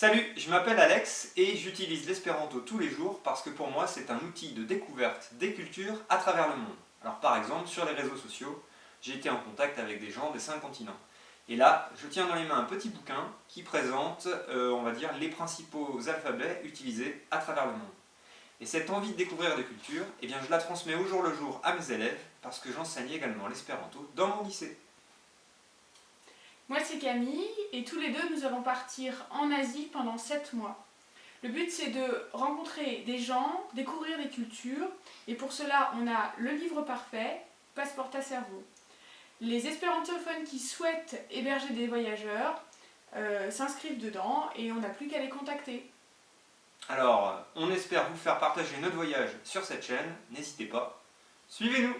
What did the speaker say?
Salut, je m'appelle Alex et j'utilise l'espéranto tous les jours parce que pour moi c'est un outil de découverte des cultures à travers le monde. Alors par exemple, sur les réseaux sociaux, j'ai été en contact avec des gens des cinq continents. Et là, je tiens dans les mains un petit bouquin qui présente, euh, on va dire, les principaux alphabets utilisés à travers le monde. Et cette envie de découvrir des cultures, eh je la transmets au jour le jour à mes élèves parce que j'enseigne également l'espéranto dans mon lycée. Moi c'est Camille et tous les deux nous allons partir en Asie pendant 7 mois. Le but c'est de rencontrer des gens, découvrir des cultures et pour cela on a le livre parfait, Passeport à cerveau. Les espérantophones qui souhaitent héberger des voyageurs euh, s'inscrivent dedans et on n'a plus qu'à les contacter. Alors, on espère vous faire partager notre voyage sur cette chaîne, n'hésitez pas, suivez-nous